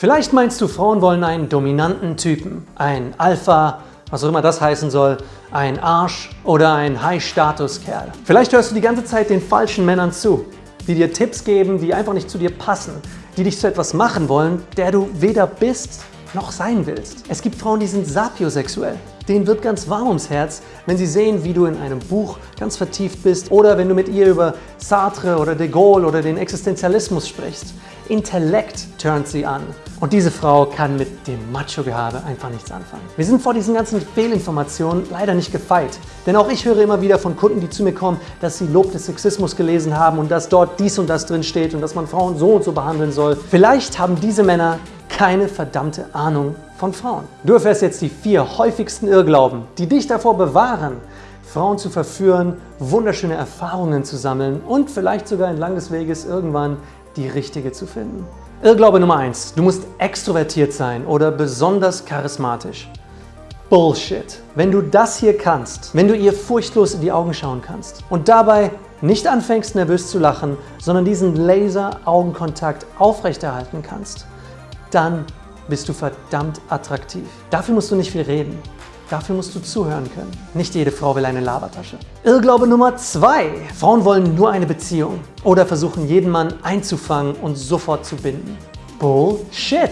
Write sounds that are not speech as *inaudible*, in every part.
Vielleicht meinst du, Frauen wollen einen dominanten Typen, ein Alpha, was auch immer das heißen soll, ein Arsch oder ein High-Status-Kerl. Vielleicht hörst du die ganze Zeit den falschen Männern zu, die dir Tipps geben, die einfach nicht zu dir passen, die dich zu etwas machen wollen, der du weder bist noch sein willst. Es gibt Frauen, die sind sapiosexuell. Denen wird ganz warm ums Herz, wenn sie sehen, wie du in einem Buch ganz vertieft bist oder wenn du mit ihr über Sartre oder de Gaulle oder den Existenzialismus sprichst. Intellekt turnt sie an. Und diese Frau kann mit dem Macho-Gehabe einfach nichts anfangen. Wir sind vor diesen ganzen Fehlinformationen leider nicht gefeit. Denn auch ich höre immer wieder von Kunden, die zu mir kommen, dass sie Lob des Sexismus gelesen haben und dass dort dies und das drin steht und dass man Frauen so und so behandeln soll. Vielleicht haben diese Männer keine verdammte Ahnung von Frauen. Du erfährst jetzt die vier häufigsten Irrglauben, die dich davor bewahren, Frauen zu verführen, wunderschöne Erfahrungen zu sammeln und vielleicht sogar entlang des Weges irgendwann die richtige zu finden. Irrglaube Nummer 1. Du musst extrovertiert sein oder besonders charismatisch. Bullshit. Wenn du das hier kannst, wenn du ihr furchtlos in die Augen schauen kannst und dabei nicht anfängst nervös zu lachen, sondern diesen Laser-Augenkontakt aufrechterhalten kannst, dann bist du verdammt attraktiv. Dafür musst du nicht viel reden. Dafür musst du zuhören können. Nicht jede Frau will eine Labertasche. Irrglaube Nummer zwei. Frauen wollen nur eine Beziehung oder versuchen jeden Mann einzufangen und sofort zu binden. Bullshit!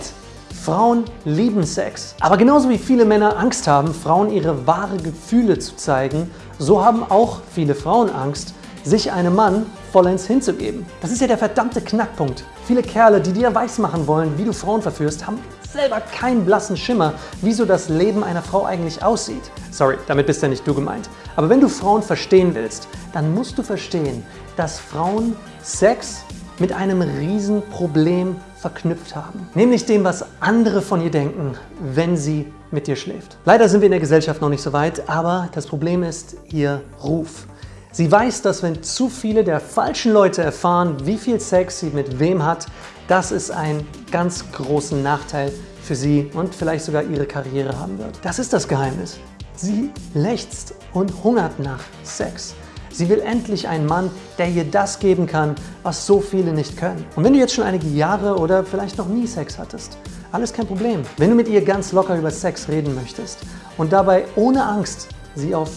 Frauen lieben Sex. Aber genauso wie viele Männer Angst haben, Frauen ihre wahre Gefühle zu zeigen, so haben auch viele Frauen Angst, sich einem Mann vollends hinzugeben. Das ist ja der verdammte Knackpunkt. Viele Kerle, die dir weismachen wollen, wie du Frauen verführst, haben selber keinen blassen Schimmer, wie so das Leben einer Frau eigentlich aussieht. Sorry, damit bist ja nicht du gemeint. Aber wenn du Frauen verstehen willst, dann musst du verstehen, dass Frauen Sex mit einem Riesenproblem verknüpft haben. Nämlich dem, was andere von ihr denken, wenn sie mit dir schläft. Leider sind wir in der Gesellschaft noch nicht so weit, aber das Problem ist ihr Ruf. Sie weiß, dass wenn zu viele der falschen Leute erfahren, wie viel Sex sie mit wem hat, das ist ein ganz großen Nachteil für sie und vielleicht sogar ihre Karriere haben wird. Das ist das Geheimnis. Sie lechzt und hungert nach Sex. Sie will endlich einen Mann, der ihr das geben kann, was so viele nicht können. Und wenn du jetzt schon einige Jahre oder vielleicht noch nie Sex hattest, alles kein Problem. Wenn du mit ihr ganz locker über Sex reden möchtest und dabei ohne Angst sie auf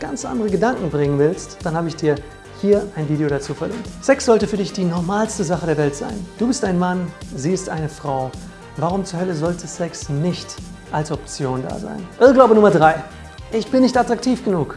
ganz andere Gedanken bringen willst, dann habe ich dir hier ein Video dazu verlinkt. Sex sollte für dich die normalste Sache der Welt sein. Du bist ein Mann, sie ist eine Frau. Warum zur Hölle sollte Sex nicht als Option da sein? Irrglaube Nummer 3. Ich bin nicht attraktiv genug.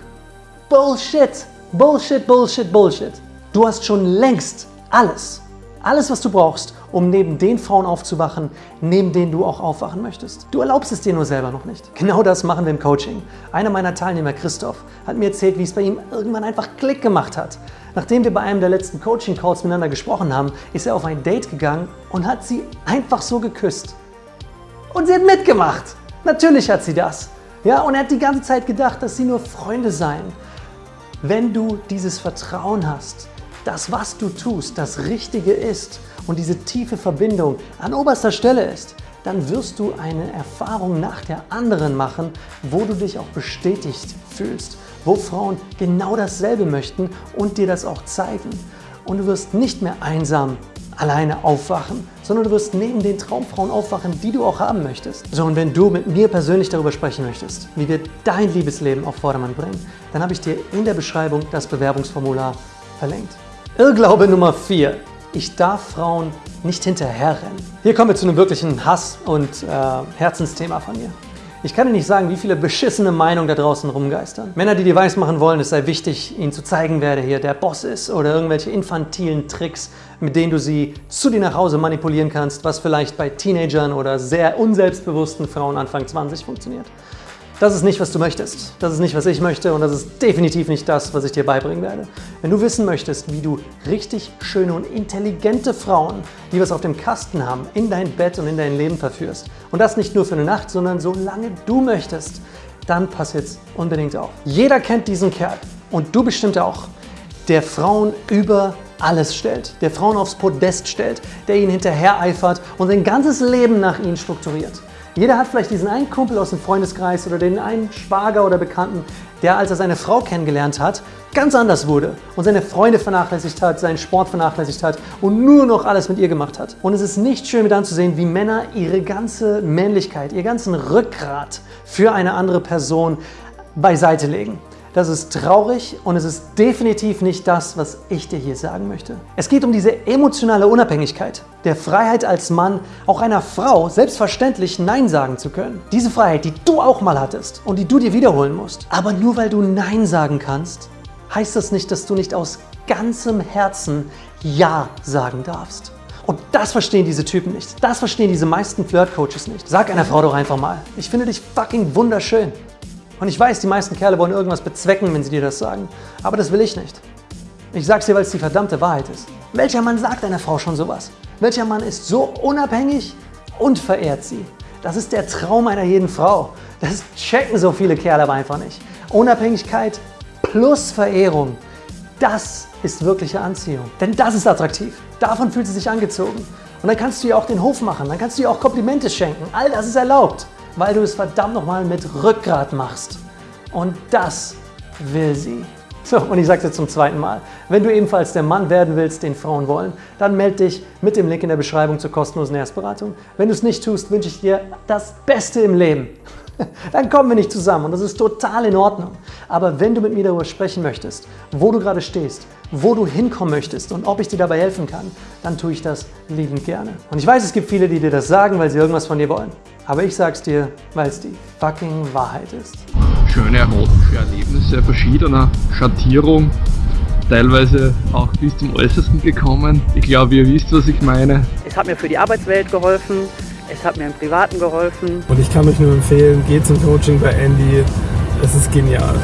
Bullshit! Bullshit, Bullshit, Bullshit. Du hast schon längst alles. Alles, was du brauchst, um neben den Frauen aufzuwachen, neben denen du auch aufwachen möchtest. Du erlaubst es dir nur selber noch nicht. Genau das machen wir im Coaching. Einer meiner Teilnehmer, Christoph, hat mir erzählt, wie es bei ihm irgendwann einfach Klick gemacht hat. Nachdem wir bei einem der letzten Coaching-Calls miteinander gesprochen haben, ist er auf ein Date gegangen und hat sie einfach so geküsst. Und sie hat mitgemacht. Natürlich hat sie das. Ja, und er hat die ganze Zeit gedacht, dass sie nur Freunde seien. Wenn du dieses Vertrauen hast, dass was du tust, das Richtige ist und diese tiefe Verbindung an oberster Stelle ist, dann wirst du eine Erfahrung nach der anderen machen, wo du dich auch bestätigt fühlst, wo Frauen genau dasselbe möchten und dir das auch zeigen. Und du wirst nicht mehr einsam alleine aufwachen, sondern du wirst neben den Traumfrauen aufwachen, die du auch haben möchtest. So, und wenn du mit mir persönlich darüber sprechen möchtest, wie wir dein Liebesleben auf Vordermann bringen, dann habe ich dir in der Beschreibung das Bewerbungsformular verlinkt. Irrglaube Nummer 4. Ich darf Frauen nicht hinterherrennen. Hier kommen wir zu einem wirklichen Hass- und äh, Herzensthema von mir. Ich kann dir nicht sagen, wie viele beschissene Meinungen da draußen rumgeistern. Männer, die dir weismachen wollen, es sei wichtig, ihnen zu zeigen, wer der hier der Boss ist oder irgendwelche infantilen Tricks, mit denen du sie zu dir nach Hause manipulieren kannst, was vielleicht bei Teenagern oder sehr unselbstbewussten Frauen Anfang 20 funktioniert. Das ist nicht, was du möchtest. Das ist nicht, was ich möchte und das ist definitiv nicht das, was ich dir beibringen werde. Wenn du wissen möchtest, wie du richtig schöne und intelligente Frauen, die was auf dem Kasten haben, in dein Bett und in dein Leben verführst und das nicht nur für eine Nacht, sondern solange du möchtest, dann pass jetzt unbedingt auf. Jeder kennt diesen Kerl und du bestimmt auch, der Frauen über alles stellt, der Frauen aufs Podest stellt, der ihnen hinterher eifert und sein ganzes Leben nach ihnen strukturiert. Jeder hat vielleicht diesen einen Kumpel aus dem Freundeskreis oder den einen Schwager oder Bekannten, der, als er seine Frau kennengelernt hat, ganz anders wurde und seine Freunde vernachlässigt hat, seinen Sport vernachlässigt hat und nur noch alles mit ihr gemacht hat. Und es ist nicht schön mit anzusehen, wie Männer ihre ganze Männlichkeit, ihr ganzen Rückgrat für eine andere Person beiseite legen. Das ist traurig und es ist definitiv nicht das, was ich dir hier sagen möchte. Es geht um diese emotionale Unabhängigkeit, der Freiheit als Mann, auch einer Frau selbstverständlich Nein sagen zu können. Diese Freiheit, die du auch mal hattest und die du dir wiederholen musst. Aber nur weil du Nein sagen kannst, heißt das nicht, dass du nicht aus ganzem Herzen Ja sagen darfst. Und das verstehen diese Typen nicht. Das verstehen diese meisten Flirt-Coaches nicht. Sag einer Frau doch einfach mal, ich finde dich fucking wunderschön. Und ich weiß, die meisten Kerle wollen irgendwas bezwecken, wenn sie dir das sagen. Aber das will ich nicht. Ich sag's dir, weil es die verdammte Wahrheit ist. Welcher Mann sagt einer Frau schon sowas? Welcher Mann ist so unabhängig und verehrt sie? Das ist der Traum einer jeden Frau. Das checken so viele Kerle aber einfach nicht. Unabhängigkeit plus Verehrung, das ist wirkliche Anziehung. Denn das ist attraktiv. Davon fühlt sie sich angezogen. Und dann kannst du ihr auch den Hof machen, dann kannst du ihr auch Komplimente schenken. All das ist erlaubt weil du es verdammt nochmal mit Rückgrat machst. Und das will sie. So, und ich sage es jetzt zum zweiten Mal. Wenn du ebenfalls der Mann werden willst, den Frauen wollen, dann melde dich mit dem Link in der Beschreibung zur kostenlosen Erstberatung. Wenn du es nicht tust, wünsche ich dir das Beste im Leben. *laughs* Dann kommen wir nicht zusammen und das ist total in Ordnung. Aber wenn du mit mir darüber sprechen möchtest, wo du gerade stehst, wo du hinkommen möchtest und ob ich dir dabei helfen kann, dann tue ich das liebend gerne. Und ich weiß, es gibt viele, die dir das sagen, weil sie irgendwas von dir wollen. Aber ich sag's dir, weil es die fucking Wahrheit ist. Schöne erotische Erlebnisse verschiedener Schattierung, teilweise auch bis zum Äußersten gekommen. Ich glaube, ihr wisst, was ich meine. Es hat mir für die Arbeitswelt geholfen, es hat mir im Privaten geholfen. Und ich kann euch nur empfehlen, geht zum Coaching bei Andy. Es ist genial.